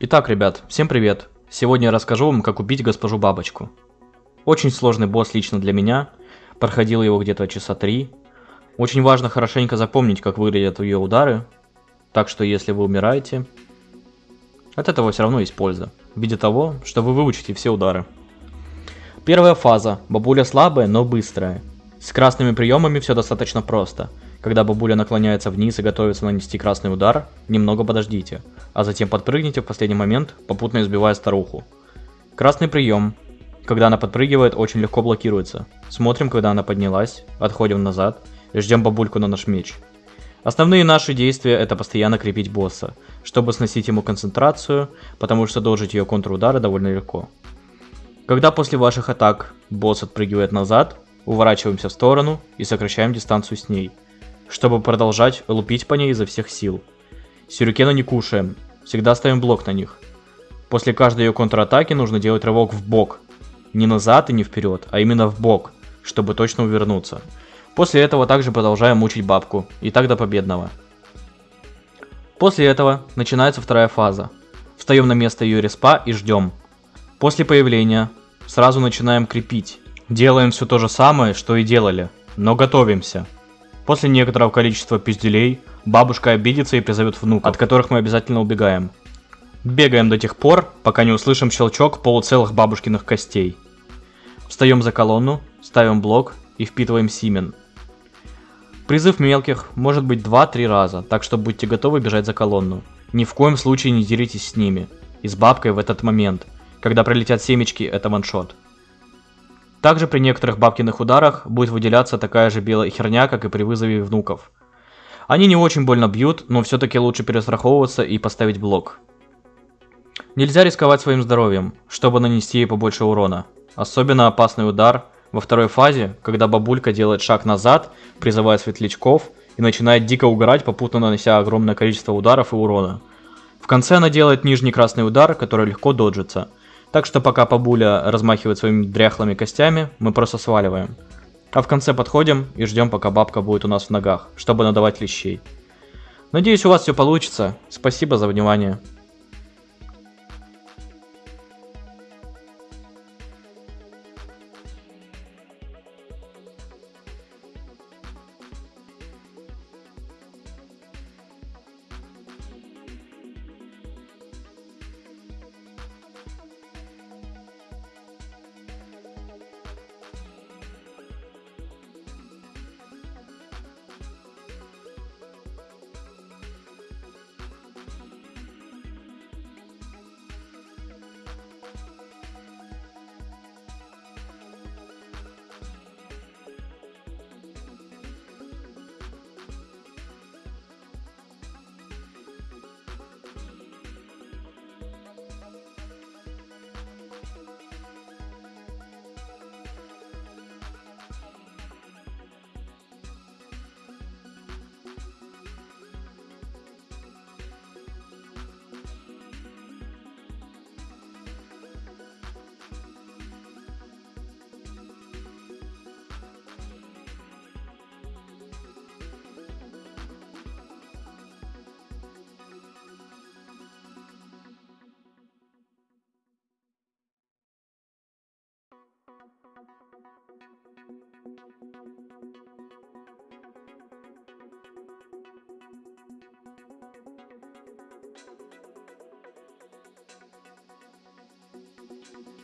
Итак, ребят, всем привет! Сегодня я расскажу вам, как убить госпожу Бабочку. Очень сложный босс лично для меня, проходил его где-то часа три. Очень важно хорошенько запомнить, как выглядят ее удары, так что если вы умираете, от этого все равно есть польза, в виде того, что вы выучите все удары. Первая фаза, бабуля слабая, но быстрая. С красными приемами все достаточно просто – когда бабуля наклоняется вниз и готовится нанести красный удар, немного подождите, а затем подпрыгните в последний момент, попутно избивая старуху. Красный прием. Когда она подпрыгивает, очень легко блокируется. Смотрим, когда она поднялась, отходим назад и ждем бабульку на наш меч. Основные наши действия это постоянно крепить босса, чтобы сносить ему концентрацию, потому что дожить ее контрудары довольно легко. Когда после ваших атак босс отпрыгивает назад, уворачиваемся в сторону и сокращаем дистанцию с ней – чтобы продолжать лупить по ней изо всех сил. Сюрикена не кушаем, всегда ставим блок на них. После каждой ее контратаки нужно делать рывок в бок. Не назад и не вперед, а именно в бок, чтобы точно увернуться. После этого также продолжаем мучить бабку, и так до победного. После этого начинается вторая фаза. Встаем на место ее респа и ждем. После появления сразу начинаем крепить. Делаем все то же самое, что и делали, но готовимся. После некоторого количества пизделей, бабушка обидится и призовет внук, от которых мы обязательно убегаем. Бегаем до тех пор, пока не услышим щелчок полуцелых бабушкиных костей. Встаем за колонну, ставим блок и впитываем симен. Призыв мелких может быть 2-3 раза, так что будьте готовы бежать за колонну. Ни в коем случае не деритесь с ними. И с бабкой в этот момент. Когда пролетят семечки, это ваншот. Также при некоторых бабкиных ударах будет выделяться такая же белая херня, как и при вызове внуков. Они не очень больно бьют, но все-таки лучше перестраховываться и поставить блок. Нельзя рисковать своим здоровьем, чтобы нанести ей побольше урона. Особенно опасный удар во второй фазе, когда бабулька делает шаг назад, призывая светлячков и начинает дико угорать, попутно нанося огромное количество ударов и урона. В конце она делает нижний красный удар, который легко доджится – так что пока бабуля размахивает своими дряхлыми костями, мы просто сваливаем. А в конце подходим и ждем, пока бабка будет у нас в ногах, чтобы надавать лещей. Надеюсь, у вас все получится. Спасибо за внимание. Bye.